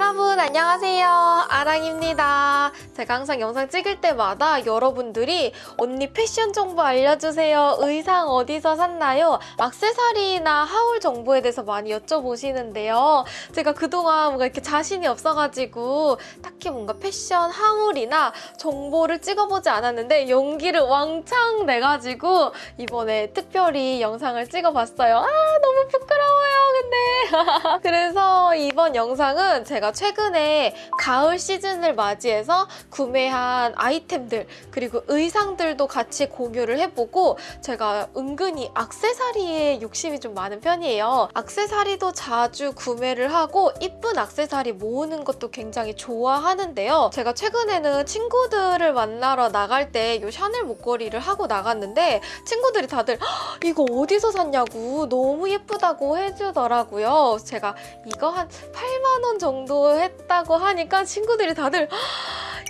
여러분 안녕하세요. 아랑입니다. 제가 항상 영상 찍을 때마다 여러분들이 언니 패션 정보 알려주세요. 의상 어디서 샀나요? 악세사리나 하울 정보에 대해서 많이 여쭤보시는데요. 제가 그동안 뭔가 이렇게 자신이 없어가지고 딱히 뭔가 패션 하울이나 정보를 찍어보지 않았는데 용기를 왕창 내가지고 이번에 특별히 영상을 찍어봤어요. 아 너무 부끄러워요 근데. 그래서 이번 영상은 제가 최근에 가을 시즌을 맞이해서 구매한 아이템들 그리고 의상들도 같이 공유를 해보고 제가 은근히 악세사리에 욕심이 좀 많은 편이에요. 악세사리도 자주 구매를 하고 이쁜 악세사리 모으는 것도 굉장히 좋아하는데요. 제가 최근에는 친구들을 만나러 나갈 때 이 샤넬 목걸이를 하고 나갔는데 친구들이 다들 이거 어디서 샀냐고 너무 예쁘다고 해주더라고요. 제가 이거 한 8만 원 정도 했다고 하니까 친구들이 다들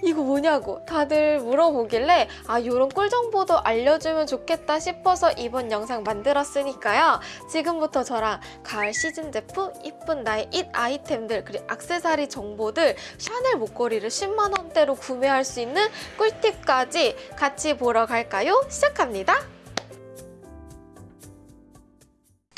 이거 뭐냐고 다들 물어보길래 아 이런 꿀 정보도 알려주면 좋겠다 싶어서 이번 영상 만들었으니까요. 지금부터 저랑 가을 시즌 제품, 이쁜 나의 잇 아이템들 그리고 악세사리 정보들 샤넬 목걸이를 10만 원대로 구매할 수 있는 꿀팁까지 같이 보러 갈까요? 시작합니다.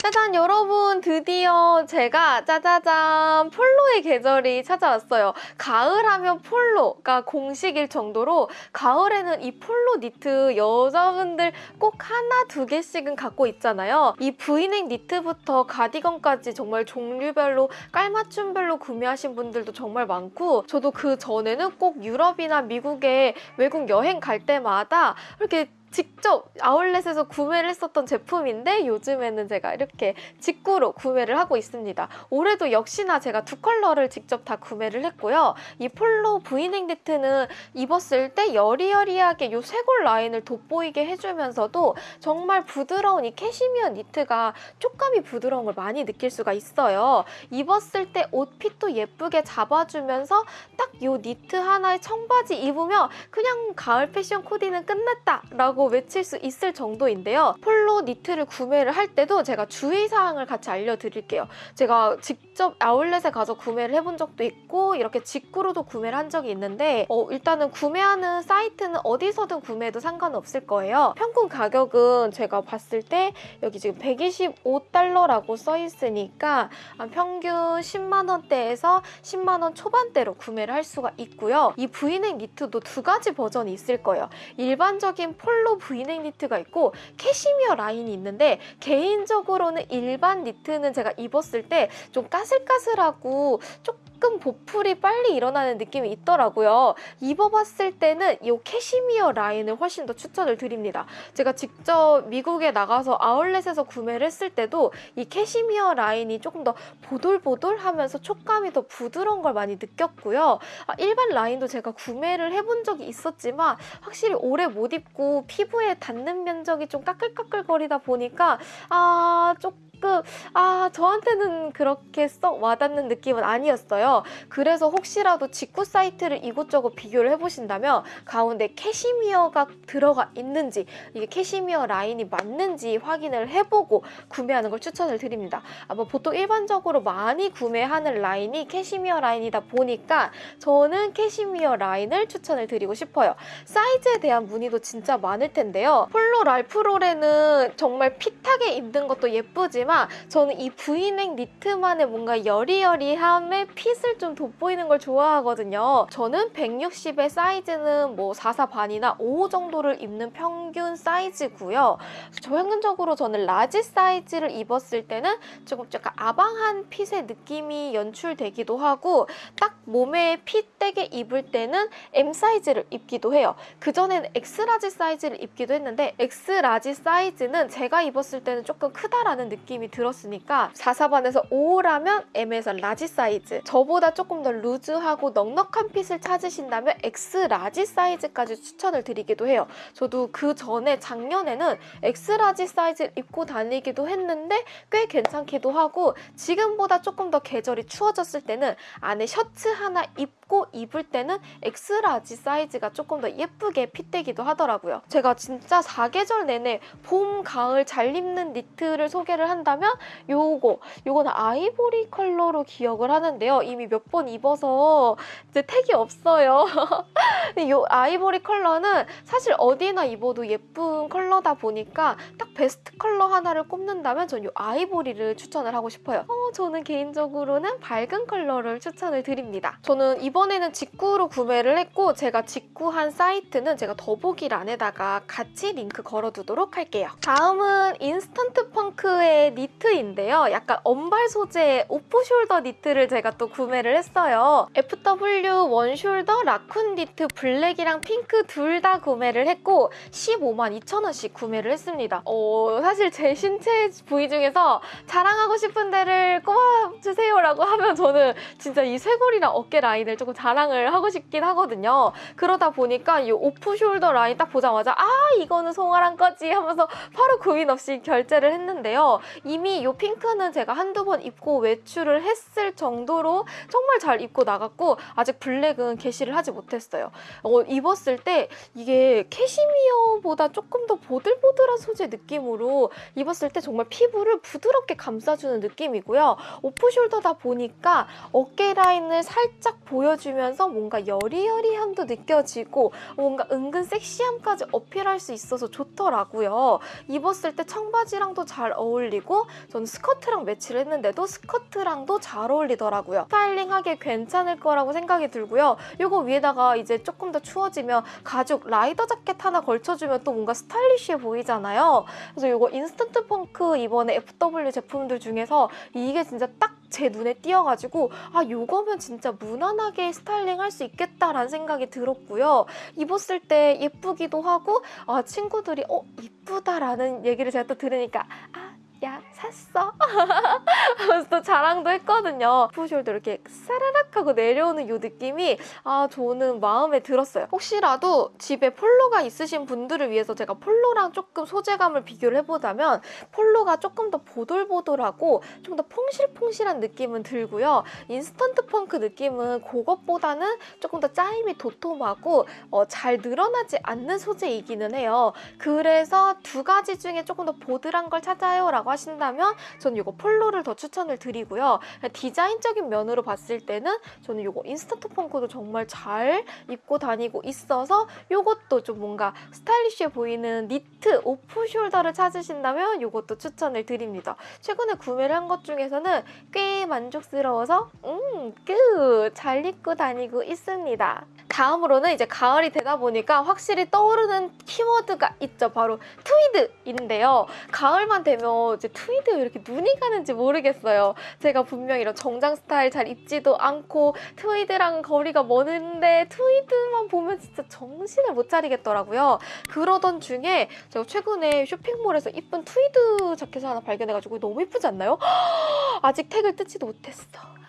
짜잔 여러분 드디어 제가 짜자잔 폴로의 계절이 찾아왔어요. 가을 하면 폴로가 공식일 정도로 가을에는 이 폴로 니트 여자분들 꼭 하나 두 개씩은 갖고 있잖아요. 이 브이넥 니트부터 가디건까지 정말 종류별로 깔맞춤별로 구매하신 분들도 정말 많고 저도 그 전에는 꼭 유럽이나 미국에 외국 여행 갈 때마다 이렇게 직접 아울렛에서 구매를 했었던 제품인데 요즘에는 제가 이렇게 직구로 구매를 하고 있습니다. 올해도 역시나 제가 두 컬러를 직접 다 구매를 했고요. 이 폴로 브이넥 니트는 입었을 때 여리여리하게 이 쇄골 라인을 돋보이게 해주면서도 정말 부드러운 이 캐시미어 니트가 촉감이 부드러운 걸 많이 느낄 수가 있어요. 입었을 때 옷fit도 예쁘게 잡아주면서 딱 이 니트 하나에 청바지 입으면 그냥 가을 패션 코디는 끝났다 라고 외칠 수 있을 정도인데요. 폴로 니트를 구매를 할 때도 제가 주의사항을 같이 알려드릴게요. 제가 직접 아울렛에 가서 구매를 해본 적도 있고 이렇게 직구로도 구매를 한 적이 있는데 어, 일단은 구매하는 사이트는 어디서든 구매해도 상관없을 거예요. 평균 가격은 제가 봤을 때 여기 지금 125달러라고 써 있으니까 평균 10만 원대에서 10만 원 초반대로 구매를 할 수가 있고요. 이 브이넥 니트도 두 가지 버전이 있을 거예요. 일반적인 폴로 브이넥 니트가 있고 캐시미어 라인이 있는데 개인적으로는 일반 니트는 제가 입었을 때 좀 까슬까슬하고 조금 보풀이 빨리 일어나는 느낌이 있더라고요. 입어봤을 때는 이 캐시미어 라인을 훨씬 더 추천을 드립니다. 제가 직접 미국에 나가서 아울렛에서 구매를 했을 때도 이 캐시미어 라인이 조금 더 보돌보돌하면서 촉감이 더 부드러운 걸 많이 느꼈고요. 아, 일반 라인도 제가 구매를 해본 적이 있었지만 확실히 오래 못 입고 피부에 닿는 면적이 좀 까끌까끌거리다 보니까 아 조금 아 저한테는 그렇게 썩 와닿는 느낌은 아니었어요. 그래서 혹시라도 직구 사이트를 이곳저곳 비교를 해보신다면 가운데 캐시미어가 들어가 있는지 이게 캐시미어 라인이 맞는지 확인을 해보고 구매하는 걸 추천을 드립니다. 아마 보통 일반적으로 많이 구매하는 라인이 캐시미어 라인이다 보니까 저는 캐시미어 라인을 추천을 드리고 싶어요. 사이즈에 대한 문의도 진짜 많을 텐데요. 폴로 랄프로렌은 정말 fit하게 입는 것도 예쁘지만 저는 이 브이넥 니트만의 뭔가 여리여리함의 fit을 좀 돋보이는 걸 좋아하거든요. 저는 160의 사이즈는 뭐 44 반이나 5 정도를 입는 평균 사이즈고요. 평균적으로 저는 large 사이즈를 입었을 때는 조금 약간 아방한 핏의 느낌이 연출되기도 하고 딱 몸에 fit 되게 입을 때는 M 사이즈를 입기도 해요. 그전에는 X large 사이즈를 입기도 했는데 X large 사이즈는 제가 입었을 때는 조금 크다라는 느낌이 들었으니까 44반에서 5라면 M에서 large 사이즈 저보다 조금 더 루즈하고 넉넉한 fit을 찾으신다면 X large 사이즈까지 추천을 드리기도 해요. 저도 그 전에 작년에는 X large 사이즈를 입고 다니기도 했는데 꽤 괜찮기도 하고 지금보다 조금 더 계절이 추워졌을 때는 안에 셔츠 하나 입고 입을 때는 X large 사이즈가 조금 더 예쁘게 fit되기도 하더라고요. 제가 진짜 사계절 내내 봄, 가을 잘 입는 니트를 소개를 한다 한다면 요거 요거는 아이보리 컬러로 기억을 하는데요. 이미 몇 번 입어서 이제 tag이 없어요. 요 아이보리 컬러는 사실 어디나 입어도 예쁜 컬러다 보니까 딱 베스트 컬러 하나를 꼽는다면 전 요 아이보리를 추천을 하고 싶어요. 어, 저는 개인적으로는 밝은 컬러를 추천을 드립니다. 저는 이번에는 직구로 구매를 했고 제가 직구한 사이트는 제가 더보기란에다가 같이 링크 걸어두도록 할게요. 다음은 인스턴트 펑크의 니트인데요. 약간 언발 소재의 off shoulder 니트를 제가 또 구매를 했어요. FW one shoulder raccoon 니트 블랙이랑 핑크 둘 다 구매를 했고 15만 2천 원씩 구매를 했습니다. 어, 사실 제 신체 부위 중에서 자랑하고 싶은 데를 꼽아주세요라고 하면 저는 진짜 이 쇄골이랑 어깨 라인을 조금 자랑을 하고 싶긴 하거든요. 그러다 보니까 이 off shoulder 라인 딱 보자마자 아 이거는 송아랑 거지 하면서 바로 고민 없이 결제를 했는데요. 이미 이 핑크는 제가 한두 번 입고 외출을 했을 정도로 정말 잘 입고 나갔고 아직 블랙은 게시를 하지 못했어요. 어, 입었을 때 이게 캐시미어보다 조금 더 보들보들한 소재 느낌으로 입었을 때 정말 피부를 부드럽게 감싸주는 느낌이고요. 오프숄더다 보니까 어깨 라인을 살짝 보여주면 서 뭔가 여리여리함도 느껴지고 뭔가 은근 섹시함까지 어필할 수 있어서 좋더라고요. 입었을 때 청바지랑도 잘 어울리고 저는 스커트랑 매치를 했는데도 스커트랑도 잘 어울리더라고요. styling하기 괜찮을 거라고 생각이 들고요. 이거 위에다가 이제 조금 더 추워지면 가죽 라이더 자켓 하나 걸쳐주면 또 뭔가 stylish해 보이잖아요. 그래서 이거 인스턴트 펑크 이번에 FW 제품들 중에서 이게 진짜 딱 제 눈에 띄어가지고 아 요거면 진짜 무난하게 스타일 링 할 수 있겠다라는 생각이 들었고요. 입었을 때 예쁘기도 하고 아 친구들이 어 이쁘다라는 얘기를 제가 또 들으니까 아 야 샀어? 하면서 또 자랑도 했거든요. 푸숄도 이렇게 사라락 하고 내려오는 이 느낌이 아 저는 마음에 들었어요. 혹시라도 집에 폴로가 있으신 분들을 위해서 제가 폴로랑 조금 소재감을 비교를 해보자면 폴로가 조금 더 보들보들하고 좀 더 퐁실퐁실한 느낌은 들고요. 인스턴트 펑크 느낌은 그것보다는 조금 더 짜임이 도톰하고 어, 잘 늘어나지 않는 소재이기는 해요. 그래서 두 가지 중에 조금 더 보드라운 걸 찾아요 라고 하신다면 저는 이거 폴로를 더 추천을 드리고요. 디자인적인 면으로 봤을 때는 저는 이거 인스턴트 펑크도 정말 잘 입고 다니고 있어서 이것도 좀 뭔가 stylish해 보이는 니트 off shoulder를 찾으신다면 이것도 추천을 드립니다. 최근에 구매를 한 것 중에서는 꽤 만족스러워서 음, 꽤 잘 입고 다니고 있습니다. 다음으로는 이제 가을이 되다 보니까 확실히 떠오르는 키워드가 있죠. 바로 트위드인데요. 가을만 되면 이제 트위드 이렇게 눈이 가는지 모르겠어요. 제가 분명 이런 정장 스타일 잘 입지도 않고 트위드랑 거리가 먼데 트위드만 보면 진짜 정신을 못 차리겠더라고요. 그러던 중에 제가 최근에 쇼핑몰에서 이쁜 트위드 자켓을 하나 발견해가지고 너무 이쁘지 않나요? 아직 tag을 뜯지도 못했어.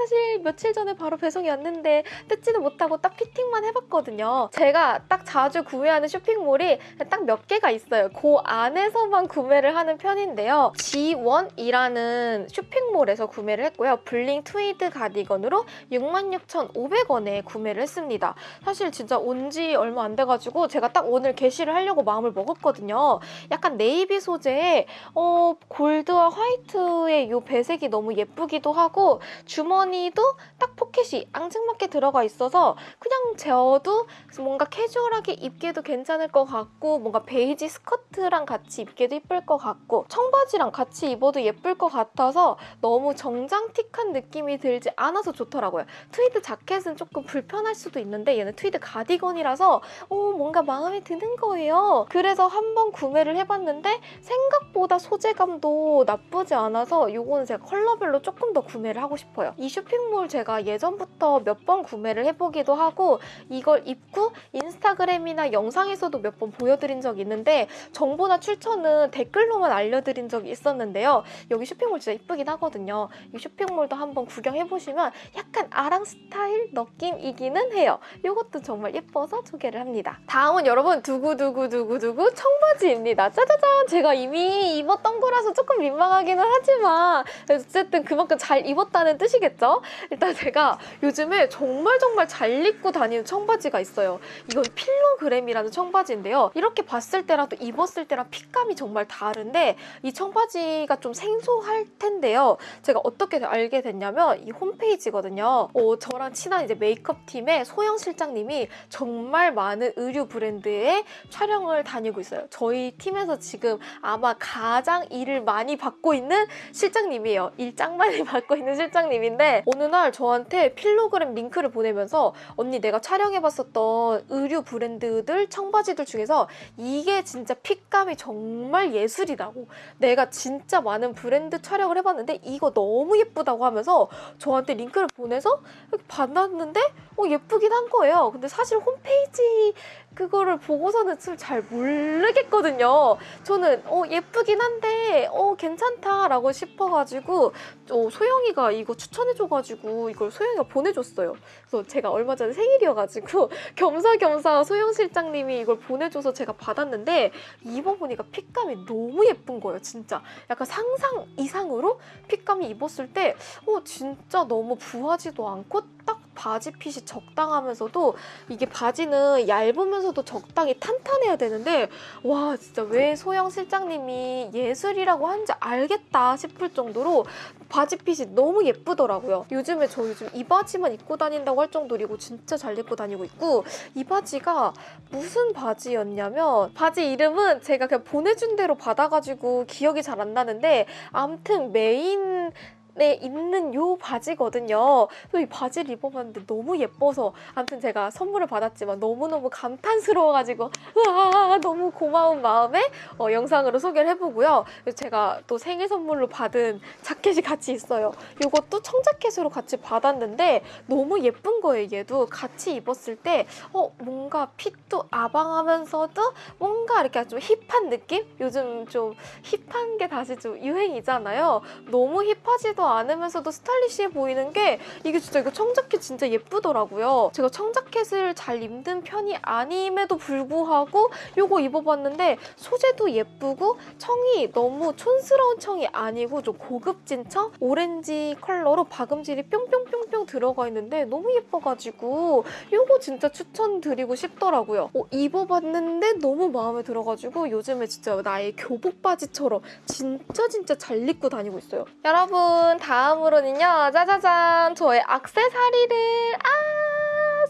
사실 며칠 전에 바로 배송이 왔는데 뜯지도 못하고 딱 fitting만 해봤거든요. 제가 딱 자주 구매하는 쇼핑몰이 딱 몇 개가 있어요. 그 안에서만 구매를 하는 편인데요. G1이라는 쇼핑몰에서 구매를 했고요. bling 트위드 가디건으로 66,500원에 구매를 했습니다. 사실 진짜 온 지 얼마 안 돼가지고 제가 딱 오늘 개시를 하려고 마음을 먹었거든요. 약간 네이비 소재에 어, 골드와 화이트의 이 배색이 너무 예쁘기도 하고 주머니 도 딱 포켓이 앙증맞게 들어가 있어서 그냥 재어도 뭔가 캐주얼하게 입기도 괜찮을 것 같고 뭔가 베이지 스커트랑 같이 입기도 예쁠 것 같고 청바지랑 같이 입어도 예쁠 것 같아서 너무 정장틱한 느낌이 들지 않아서 좋더라고요. 트위드 자켓은 조금 불편할 수도 있는데 얘는 트위드 가디건이라서 어, 뭔가 마음에 드는 거예요. 그래서 한번 구매를 해봤는데 생각보다 소재감도 나쁘지 않아서 이거는 제가 컬러별로 조금 더 구매를 하고 싶어요. 이 쇼핑몰 제가 예전부터 몇 번 구매를 해보기도 하고 이걸 입고 인스타그램이나 영상에서도 몇 번 보여드린 적이 있는데 정보나 출처는 댓글로만 알려드린 적이 있었는데요. 여기 쇼핑몰 진짜 이쁘긴 하거든요. 이 쇼핑몰도 한번 구경해보시면 약간 아랑 스타일 느낌이기는 해요. 이것도 정말 예뻐서 소개를 합니다. 다음은 여러분 두구두구두구두구 청바지입니다. 짜자잔! 제가 이미 입었던 거라서 조금 민망하기는 하지만 어쨌든 그만큼 잘 입었다는 뜻이겠죠? 일단 제가 요즘에 정말 정말 잘 입고 다니는 청바지가 있어요. 이건 필로그램이라는 청바지인데요. 이렇게 봤을 때랑 또 입었을 때랑 핏감이 정말 다른데 이 청바지가 좀 생소할 텐데요. 제가 어떻게 알게 됐냐면 이 홈페이지거든요. 어, 저랑 친한 이제 메이크업 팀의 소영 실장님이 정말 많은 의류 브랜드의 촬영을 다니고 있어요. 저희 팀에서 지금 아마 가장 일을 많이 받고 있는 실장님이에요. 일 짱 많이 받고 있는 실장님인데 어느 날 저한테 필로그램 링크를 보내면서 언니 내가 촬영해봤었던 의류 브랜드들 청바지들 중에서 이게 진짜 핏감이 정말 예술이라고 내가 진짜 많은 브랜드 촬영을 해봤는데 이거 너무 예쁘다고 하면서 저한테 링크를 보내서 받았는데 어, 예쁘긴 한 거예요. 근데 사실 홈페이지 그거를 보고서는 좀잘 모르겠거든요. 저는 어, 예쁘긴 한데 어, 괜찮다라고 싶어가지고 어, 소영이가 이거 추천해줘가지고 이걸 소영이가 보내줬어요. 그래서 제가 얼마 전에 생일이어가지고 겸사겸사 소영 실장님이 이걸 보내줘서 제가 받았는데 입어보니까 핏감이 너무 예쁜 거예요. 진짜 약간 상상 이상으로 핏감이 입었을 때 어, 진짜 너무 부하지도 않고 딱 바지 핏이 적당하면서도 이게 바지는 얇으면서도 적당히 탄탄해야 되는데 와 진짜 왜 소영 실장님이 예술이라고 한지 알겠다 싶을 정도로 바지 핏이 너무 예쁘더라고요. 요즘에 저 요즘 이 바지만 입고 다닌다고 할 정도로 진짜 잘 입고 다니고 있고 이 바지가 무슨 바지였냐면 바지 이름은 제가 그냥 보내준 대로 받아가지고 기억이 잘 안 나는데 아무튼 메인 에 있는 요 바지거든요. 이 바지를 입어봤는데 너무 예뻐서 아무튼 제가 선물을 받았지만 너무너무 감탄스러워가지고 우와 너무 고마운 마음에 어, 영상으로 소개를 해보고요. 제가 또 생일 선물로 받은 자켓이 같이 있어요. 이것도 청자켓으로 같이 받았는데 너무 예쁜 거예요. 얘도 같이 입었을 때 어, 뭔가 핏도 아방하면서도 뭔가 이렇게 좀 힙한 느낌? 요즘 좀 힙한 게 다시 좀 유행이잖아요. 너무 힙하지도 않으면서도 스타일리시해 보이는 게 이게 진짜 이거 청자켓 진짜 예쁘더라고요. 제가 청자켓을 잘 입는 편이 아님에도 불구하고 이거 입어봤는데 소재도 예쁘고 청이 너무 촌스러운 청이 아니고 좀 고급진 청? 오렌지 컬러로 박음질이 뿅뿅뿅뿅 들어가 있는데 너무 예뻐가지고 이거 진짜 추천드리고 싶더라고요. 어, 입어봤는데 너무 마음에 들어가지고 요즘에 진짜 나의 교복 바지처럼 진짜 진짜 잘 입고 다니고 있어요. 여러분 다음으로는요 짜자잔 저의 악세사리를 아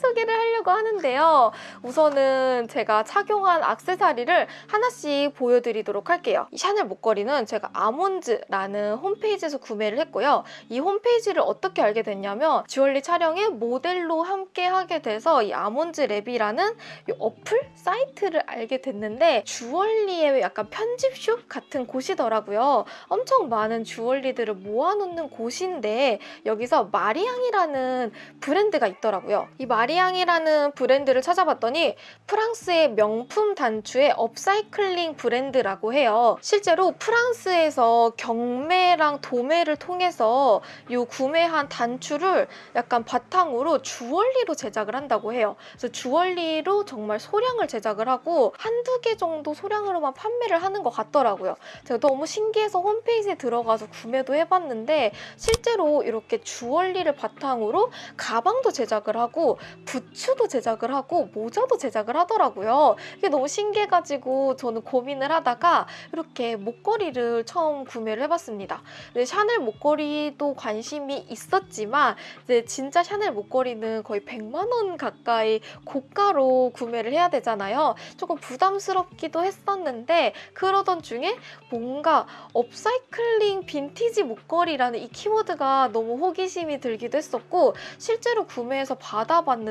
소개를 하려고 하는데요. 우선은 제가 착용한 악세사리를 하나씩 보여드리도록 할게요. 이 샤넬 목걸이는 제가 아몬즈라는 홈페이지에서 구매를 했고요. 이 홈페이지를 어떻게 알게 됐냐면 주얼리 촬영에 모델로 함께 하게 돼서 이 아몬즈 랩이라는 이 어플 사이트를 알게 됐는데 주얼리의 약간 편집숍 같은 곳이더라고요. 엄청 많은 주얼리들을 모아놓는 곳인데 여기서 마리앙이라는 브랜드가 있더라고요. 이 마리 앙이라는 브랜드를 찾아봤더니 프랑스의 명품 단추의 업사이클링 브랜드라고 해요. 실제로 프랑스에서 경매랑 도매를 통해서 이 구매한 단추를 약간 바탕으로 주얼리로 제작을 한다고 해요. 그래서 주얼리로 정말 소량을 제작을 하고 한두 개 정도 소량으로만 판매를 하는 것 같더라고요. 제가 너무 신기해서 홈페이지에 들어가서 구매도 해봤는데 실제로 이렇게 주얼리를 바탕으로 가방도 제작을 하고 부츠도 제작을 하고 모자도 제작을 하더라고요. 이게 너무 신기해가지고 저는 고민을 하다가 이렇게 목걸이를 처음 구매를 해봤습니다. 샤넬 목걸이도 관심이 있었지만 이제 진짜 샤넬 목걸이는 거의 100만 원 가까이 고가로 구매를 해야 되잖아요. 조금 부담스럽기도 했었는데 그러던 중에 뭔가 업사이클링 빈티지 목걸이라는 이 키워드가 너무 호기심이 들기도 했었고 실제로 구매해서 받아봤는데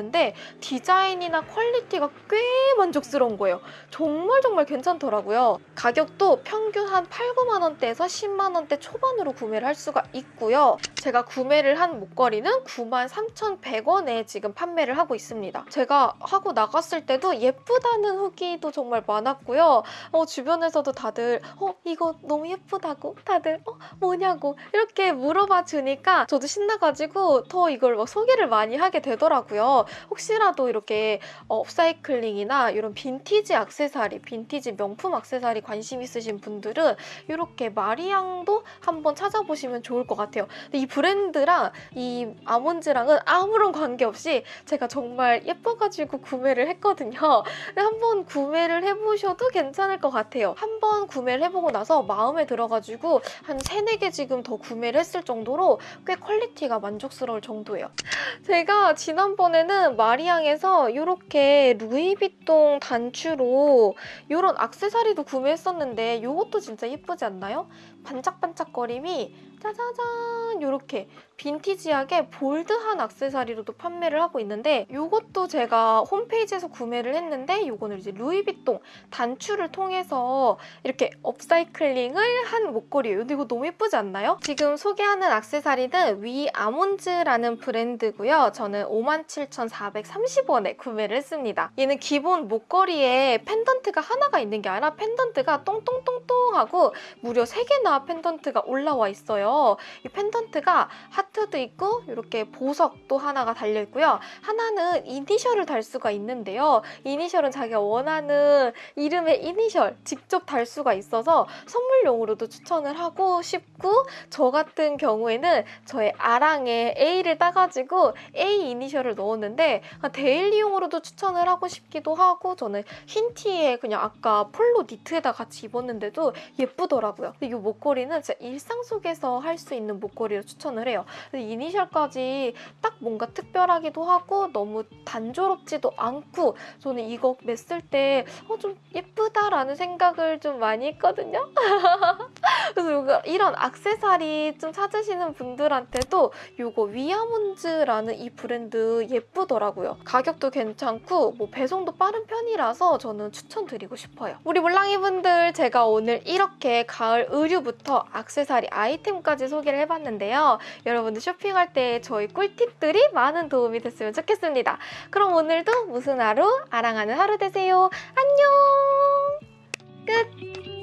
디자인이나 퀄리티가 꽤 만족스러운 거예요. 정말 정말 괜찮더라고요. 가격도 평균 한 8, 9만 원대에서 10만 원대 초반으로 구매를 할 수가 있고요. 제가 구매를 한 목걸이는 9만 3,100원에 지금 판매를 하고 있습니다. 제가 하고 나갔을 때도 예쁘다는 후기도 정말 많았고요. 어, 주변에서도 다들 어 이거 너무 예쁘다고 다들 어 뭐냐고 이렇게 물어봐 주니까 저도 신나가지고 더 이걸 막 소개를 많이 하게 되더라고요. 혹시라도 이렇게 어, 업사이클링이나 이런 빈티지 액세서리, 빈티지 명품 액세서리 관심 있으신 분들은 이렇게 마리앙도 한번 찾아보시면 좋을 것 같아요. 근데 이 브랜드랑 이 아몬즈랑은 아무런 관계없이 제가 정말 예뻐가지고 구매를 했거든요. 근데 한번 구매를 해보셔도 괜찮을 것 같아요. 한번 구매를 해보고 나서 마음에 들어가지고 한 3, 4개 지금 더 구매를 했을 정도로 꽤 퀄리티가 만족스러울 정도예요. 제가 지난번에는 마리앙에서 이렇게 루이비통 단추로 이런 악세사리도 구매했었는데 이것도 진짜 예쁘지 않나요? 반짝반짝거림이 짜자잔 이렇게 빈티지하게 볼드한 악세사리로도 판매를 하고 있는데 이것도 제가 홈페이지에서 구매를 했는데 이거는 이제 루이비통 단추를 통해서 이렇게 업사이클링을 한 목걸이에요. 근데 이거 너무 예쁘지 않나요? 지금 소개하는 악세사리는 위 아몬즈라는 브랜드고요. 저는 57,430원에 구매를 했습니다. 얘는 기본 목걸이에 펜던트가 하나가 있는 게 아니라 펜던트가 똥똥똥똥 하고 무려 3개나 펜던트가 올라와 있어요. 이 펜던트가 하트도 있고 이렇게 보석도 하나가 달려 있고요. 하나는 이니셜을 달 수가 있는데요. 이니셜은 자기가 원하는 이름의 이니셜 직접 달 수가 있어서 선물용으로도 추천을 하고 싶고 저 같은 경우에는 저의 아랑에 A를 따가지고 A 이니셜을 넣었는데 데일리용으로도 추천을 하고 싶기도 하고 저는 흰 티에 그냥 아까 폴로 니트에다 같이 입었는데도 예쁘더라고요. 이 목걸이는 진짜 일상 속에서 할 수 있는 목걸이로 추천을 해요. 이니셜까지 딱 뭔가 특별하기도 하고 너무 단조롭지도 않고 저는 이거 맸을 때 어, 좀 예쁘다라는 생각을 좀 많이 했거든요. 그래서 이런 악세사리 좀 찾으시는 분들한테도 이거 위아몬즈라는 이 브랜드 예쁘더라고요. 가격도 괜찮고 뭐 배송도 빠른 편이라서 저는 추천드리고 싶어요. 우리 몰랑이 분들 제가 오늘 이렇게 가을 의류부터 악세사리 아이템까 지 소개를 해봤는데요. 여러분들 쇼핑할 때 저희 꿀팁들이 많은 도움이 됐으면 좋겠습니다. 그럼 오늘도 무슨 하루? 아랑하는 하루 되세요. 안녕! 끝!